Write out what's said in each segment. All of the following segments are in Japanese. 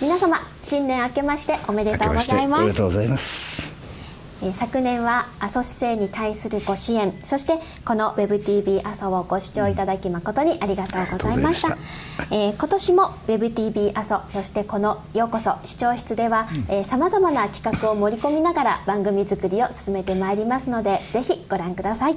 皆様新年明けましておめでとうございます。おめでとうございます。昨年は阿蘇市政に対するご支援そしてこの WebTV 阿蘇をご視聴いただき誠にありがとうございました。えー、今年も WebTV 阿蘇そしてこの「ようこそ視聴室」ではさまざまな企画を盛り込みながら番組作りを進めてまいりますのでぜひご覧ください。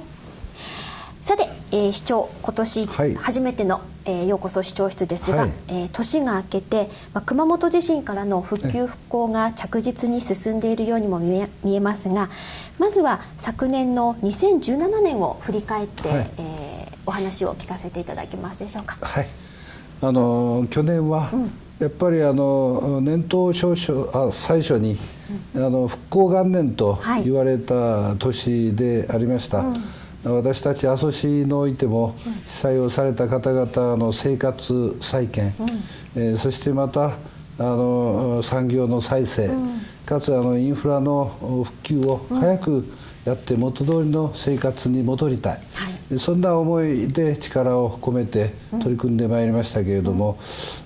さて、えー、市長今年初めての、はい、えー、ようこそ市長室ですが、はい、えー、年が明けて、まあ、熊本地震からの復旧復興が着実に進んでいるようにも見え見えますがまずは昨年の2017年を振り返って、はい、えー、お話を聞かせていただけますでしょうか。はい。あの去年は、うん。やっぱりあの年頭少々あ最初に、うん、あの復興元年と言われた年でありました。私たち阿蘇市においても被災をされた方々の生活再建、うん、えー、そしてまたあの産業の再生、うん、かつあのインフラの復旧を早くやって元通りの生活に戻りたい、はい、そんな思いで力を込めて取り組んでまいりましたけれども、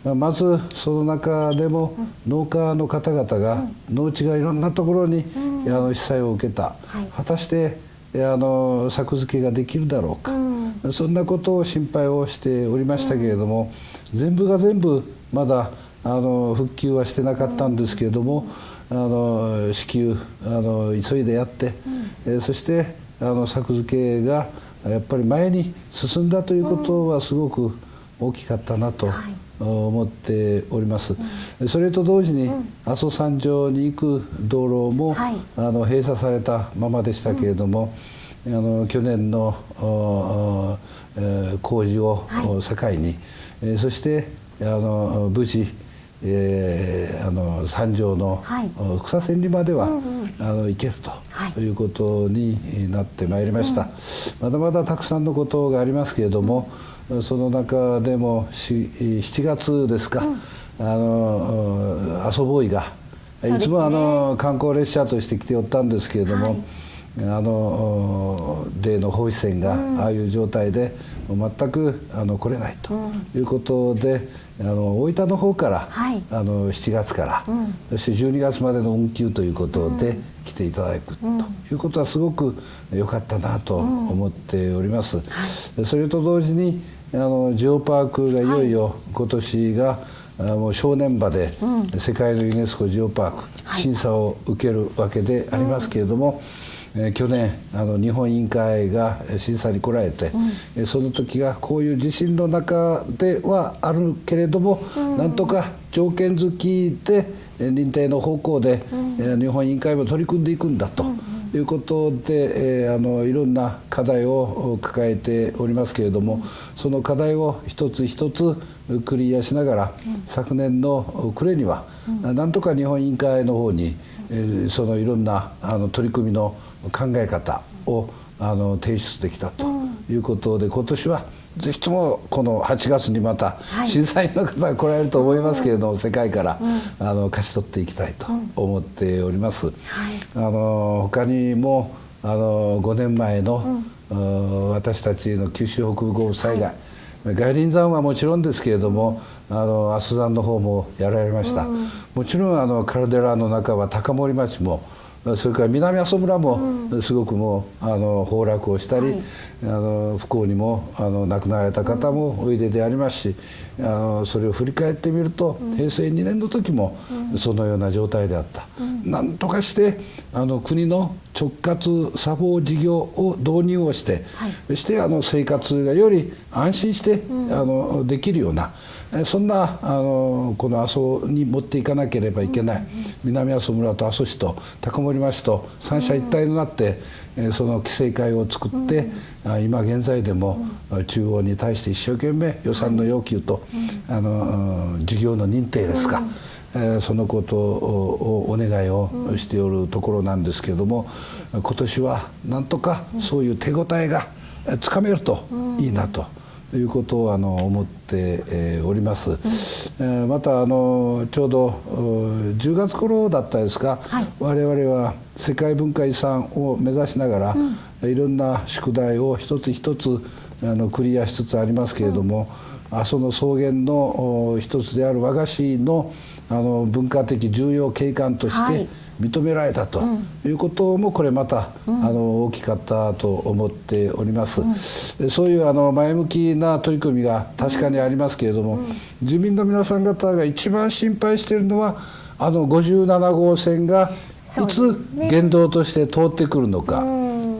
うん、まずその中でも農家の方々が農地がいろんなところにあの被災を受けた、はい、果たしてあの作付けができるだろうか、うん、そんなことを心配をしておりましたけれども、うん、全部が全部まだあの復旧はしてなかったんですけれども、あの支給あの急いでやって、うん、えそしてあの作付けがやっぱり前に進んだということはすごく大きかったなと。はい思っております、うん、それと同時に、阿蘇山上に行く道路も、はい、あの閉鎖されたままでしたけれども、うん、あの去年の、えー、工事を境に、えー、そしてあの無事えー、あの三条の、はい、草千里までは、うんうん、あの行けると、はい、いうことになってまいりました、うん、まだまだたくさんのことがありますけれども、その中でも7月ですか、うん、あの阿蘇ボーイが、ね、いつもあの観光列車として来ておったんですけれども、はい、あの例の放置船がああいう状態で全くあの来れないということで、あの大分の方から、はい、あの7月から、うん、そして12月までの運休ということで来ていただくということはすごく良かったなと思っております。それと同時にあのジオパークがいよいよ今年が、もう正念場で世界のユネスコジオパーク審査を受けるわけでありますけれども、え去年あの日本委員会が審査に来られて、うん、その時がこういう地震の中ではあるけれども、うん、なんとか条件付きで認定の方向で、うん、日本委員会も取り組んでいくんだと。いうことで、えー、あのいろんな課題を抱えておりますけれども、その課題を一つ一つクリアしながら、昨年の暮れには、なんとか日本委員会の方に、えー、そのいろんなあの取り組みの考え方をあの提出できたということで、今年はぜひともこの8月にまた審査員の方が来られると思いますけれども、世界からあの勝ち取っていきたいと思っております。あの他にもあの5年前の、私たちの九州北部豪雨災害、外輪山はもちろんですけれども、あの阿蘇山の方もやられました、もちろんあのカルデラの中は高森町もそれから南阿蘇村もすごくもうあの崩落をしたり、はい、あの不幸にもあの亡くなられた方もおいででありますし、あのそれを振り返ってみると、平成2年の時もそのような状態であった。なんとかしてあの国の直轄作法事業を導入をして、はい、そしてあの生活がより安心して、あのできるようなそんなあのこの阿蘇に持っていかなければいけない、南阿蘇村と阿蘇市と高森町と三者一体となって、その規制会を作って、今現在でも中央に対して一生懸命予算の要求と、あの事業の認定ですか、えそのことをお願いをしておるところなんですけれども今年はなんとかそういう手応えがつかめるといいなと。いうことをあの思って、えー、おります、うん、えー、またあのちょうど10月頃だったですか、はい、我々は世界文化遺産を目指しながら、うん、いろんな宿題を一つ一つあのクリアしつつありますけれども、阿蘇の草原の一つである和菓子のあの文化的重要景観として認められたということもこれまた、あの大きかったと思っております、そういうあの前向きな取り組みが確かにありますけれども、住民の皆さん方が一番心配しているのはあの57号線がいつ言動として通ってくるのか、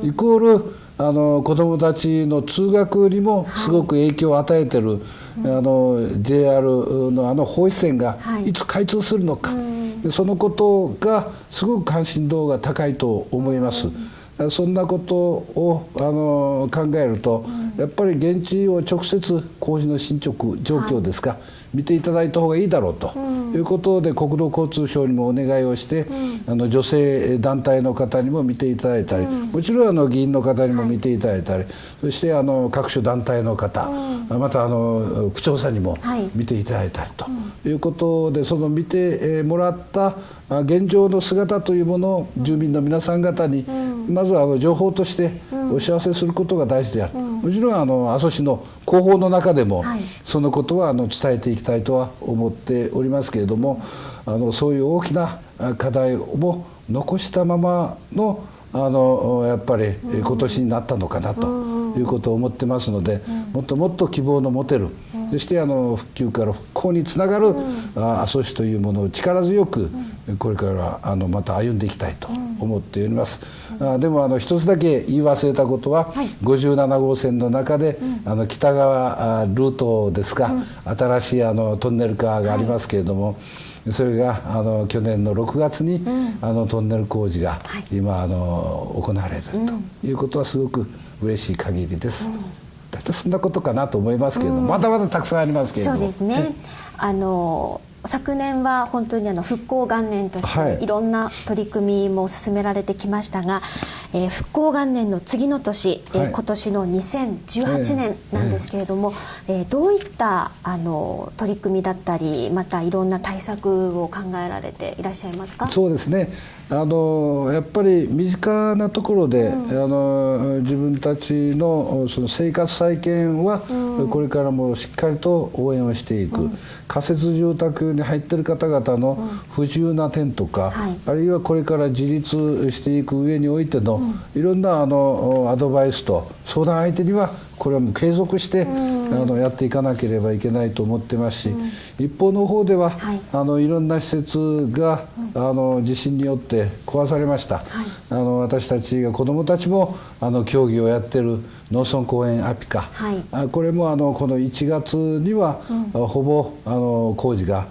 イコールあの子どもたちの通学にもすごく影響を与えてる、はい、あの JR のあの放出線がい。つ開通するのか、はい、そのことがすごく関心度が高いと思います。そんなことをあの考えると、やっぱり現地を直接工事の進捗状況ですか、はい。見ていただいた方がいいだろうということで、国土交通省にもお願いをして、あの女性団体の方にも見ていただいたり、もちろんあの議員の方にも見ていただいたり、そしてあの各種団体の方、またあの区長さんにも見ていただいたりということで、その見てもらった現状の姿というものを住民の皆さん方に、まずはあの情報としてお知らせすることが大事である。もちろんあの阿蘇市の広報の中でも、そのことはあの伝えていきたいとは思っておりますけれどもあのそういう大きな課題を残したままのあのやっぱり今年になったのかなということを思ってますので、もっともっと希望の持てる、そしてあの復旧から復興につながる、阿蘇市というものを力強くこれからあのまた歩んでいきたいと思っております。あでもあの一つだけ言い忘れたことは、はい、57号線の中で、あの北側ルートですか、新しいあのトンネルカーがありますけれども。それがあの去年の6月に、あのトンネル工事が今、あの行われるということはすごく嬉しい限りです。大体そんなことかなと思いますけれども、まだまだたくさんありますけれども。そうですね。あの昨年は本当にあの復興元年としてい。ろんな取り組みも進められてきましたが、えー、復興元年の次の年、えー、今年の2018年なんですけれども、えー、どういったあの取り組みだったりまたいろんな対策を考えられていらっしゃいますか？そうですね。あのやっぱり身近なところで、うん、あの自分たちのその生活再建は、うん、これからもしっかりと応援をしていく、うん、仮設住宅に入ってる方々の不自由な点とか、はい、あるいはこれから自立していく上においての、いろんなあのアドバイスと相談相手にはこれはもう継続して、あのやっていかなければいけないと思ってますし、一方の方では、はい、あのいろんな施設が、あの地震によって壊されました、はい、あの私たちが子どもたちもあの競技をやってる農村公園アピカ、はい、あこれもあのこの1月には、うん、ほぼあの工事が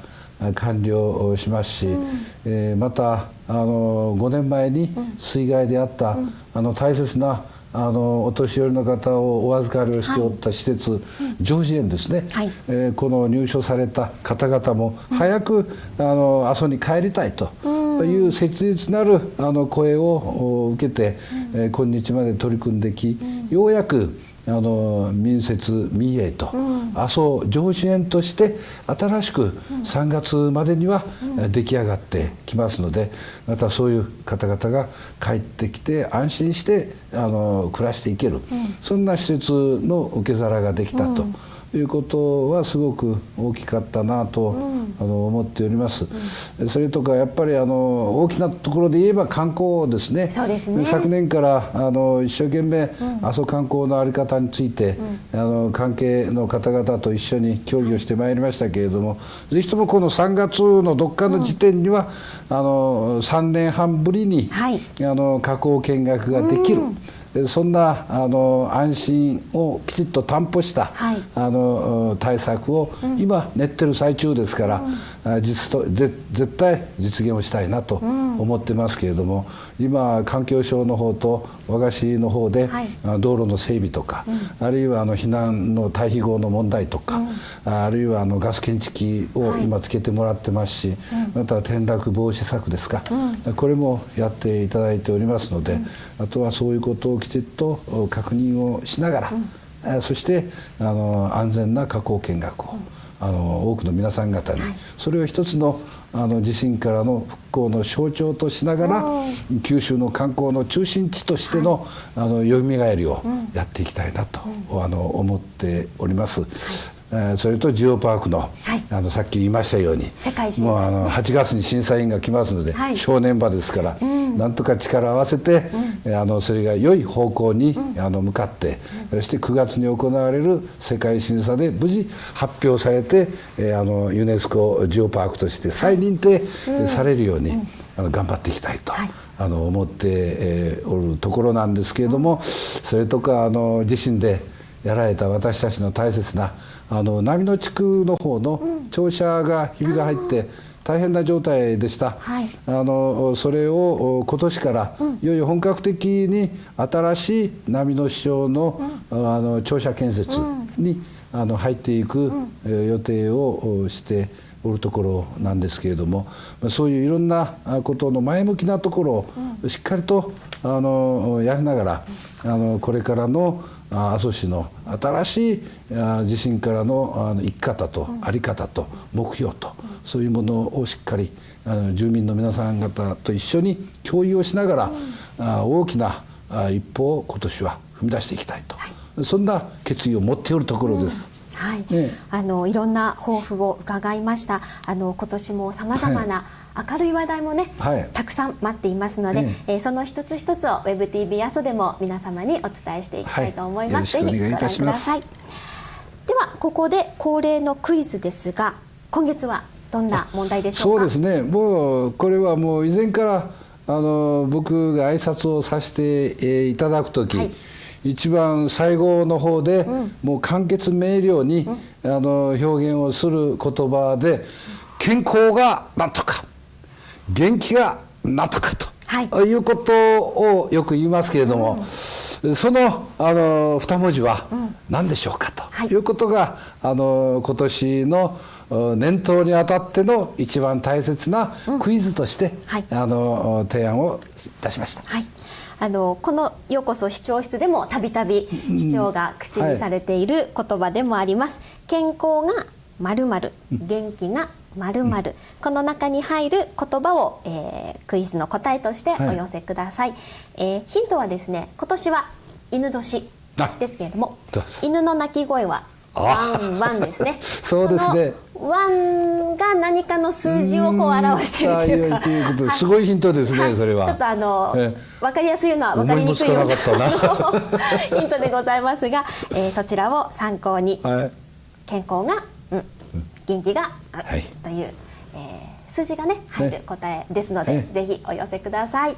完了しますし、うん、えー、またあの5年前に水害であった、うん、あの大切なあのお年寄りの方をお預かりをしておった施設、はい、ジョージ園ですね、はい、えー、この入所された方々も早く、うん、あの阿蘇に帰りたいと。いう切実なるあの声を受けて、うん、えー、今日まで取り組んでき、ようやくあの民設民営と、阿蘇上主園として新しく3月までには出来上がってきますのでまたそういう方々が帰ってきて安心してあの暮らしていける、そんな施設の受け皿ができたと。いうことはすごく大きかったなと、あの思っております、それとかやっぱりあの大きなところで言えば観光ですね。ね。昨年からあの一生懸命、阿蘇観光の在り方について、あの関係の方々と一緒に協議をしてまいりましたけれどもぜひともこの3月のどっかの時点には、あの3年半ぶりに、はい、あの加工見学ができる。そんなあの安心をきちっと担保した、はい、あの対策を今練ってる最中ですから、うん、実と絶対実現をしたいなと思ってますけれども、うん、今環境省の方と和菓子の方で、はい、道路の整備とか、うん、あるいはあの避難の退避後の問題とか、あるいはあのガス検知器を今つけてもらってますし、また転落防止策ですか、これもやっていただいておりますので、あとはそういうことをきちっと確認をしながら、うん、そしてあの安全な加工見学を、うん、あの多くの皆さん方に、はい、それを一つのあの地震からの復興の象徴としながら九州の観光の中心地としての,、あのよみがえりをやっていきたいなと、あの思っております。それとジオパークのはい、あのさっき言いましたようにもうあの8月に審査員が来ますので、はい、正念場ですから、うん、なんとか力を合わせて、うん、あのそれが良い方向に、うん、あの向かって、そして9月に行われる世界審査で無事発表されて、えあのユネスコジオパークとして再認定されるように、あの頑張っていきたいと。はい。あの思って、えー、おるところなんですけれども、それとかあの自身でやられた私たちの大切なあの波の地区の方の庁舎がひびが入って大変な状態でした、はい、あのそれを今年からいよいよ本格的に新しい波の市場の,、あの庁舎建設に、あの入っていく予定をしておるところなんですけれどもそういういろんなことの前向きなところをしっかりとあのやりながらあのこれからの阿蘇市の新しい地震からの生き方と在り方と目標とそういうものをしっかり住民の皆さん方と一緒に共有をしながら大きな一歩を今年は踏み出していきたいと、そんな決意を持っておるところです。はい、ね、あのいろんな抱負を伺いました。あの今年もさまざまな、明るい話題もね、はい、たくさん待っていますので、ええー、その一つ一つを WebTV 阿蘇でも皆様にお伝えしていきたいと思います。はい、ぜひご覧ください。ではここで恒例のクイズですが、今月はどんな問題でしょうそうですね。もうこれはもう以前からあの僕が挨拶をさせていただくとき、はい、一番最後の方で、うん、もう簡潔明瞭に、うん、あの表現をする言葉で健康がなんとか元気がなんとかと。はい、いうことをよく言いますけれども、うん、そのあの二文字は何でしょうかとい。うことが、あの今年の年頭にあたっての一番大切なクイズとして、うんはい、あの提案をいたしました。はい。あのこの「ようこそ視聴室」でもたびたび市長が口にされている言葉でもあります。健康がまるまる元気がまるまるこの中に入る言葉を、えー、クイズの答えとしてお寄せください、はい、えー、ヒントはですね今年は犬年ですけれども犬の鳴き声はワンワンですね。そうですね。ワンが何かの数字をこう表しているというか。いうことすごいヒントですね、はい、それは。ちょっとあのわかりやすいのはわかりにくいような ヒントでございますが、えー、そちらを参考に、はい、健康が、うん、元気が、はい、という、えー、数字がね入る答えですので、はい、ぜひお寄せください。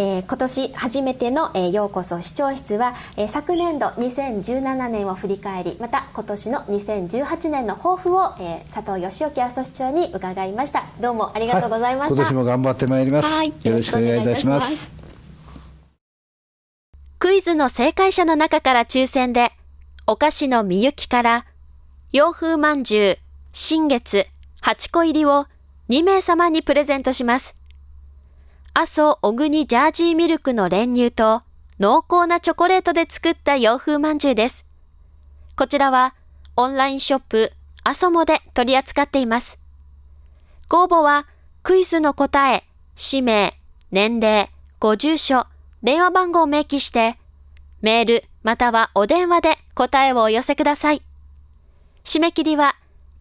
えー、今年初めての、えー、ようこそ視聴室は、えー、昨年度2017年を振り返りまた今年の2018年の抱負を、えー、佐藤義興阿蘇市長に伺いました。どうもありがとうございました、はい、今年も頑張ってまいります、はい、よろしくお願いいたします。クイズの正解者の中から抽選でお菓子のみゆきから洋風まんじゅう新月8個入りを2名様にプレゼントします阿蘇小国ジャージーミルクの練乳と濃厚なチョコレートで作った洋風まんじゅうです。こちらはオンラインショップ阿蘇もで取り扱っています。ご応募はクイズの答え、氏名、年齢、ご住所、電話番号を明記して、メールまたはお電話で答えをお寄せください。締め切りは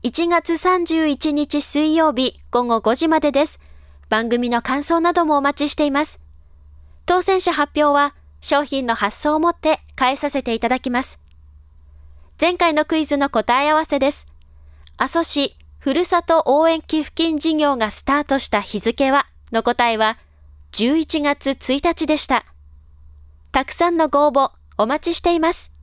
1月31日水曜日午後5時までです。番組の感想などもお待ちしています。当選者発表は商品の発送をもって返させていただきます。前回のクイズの答え合わせです。阿蘇市ふるさと応援寄付金事業がスタートした日付はの答えは11月1日でした。たくさんのご応募お待ちしています。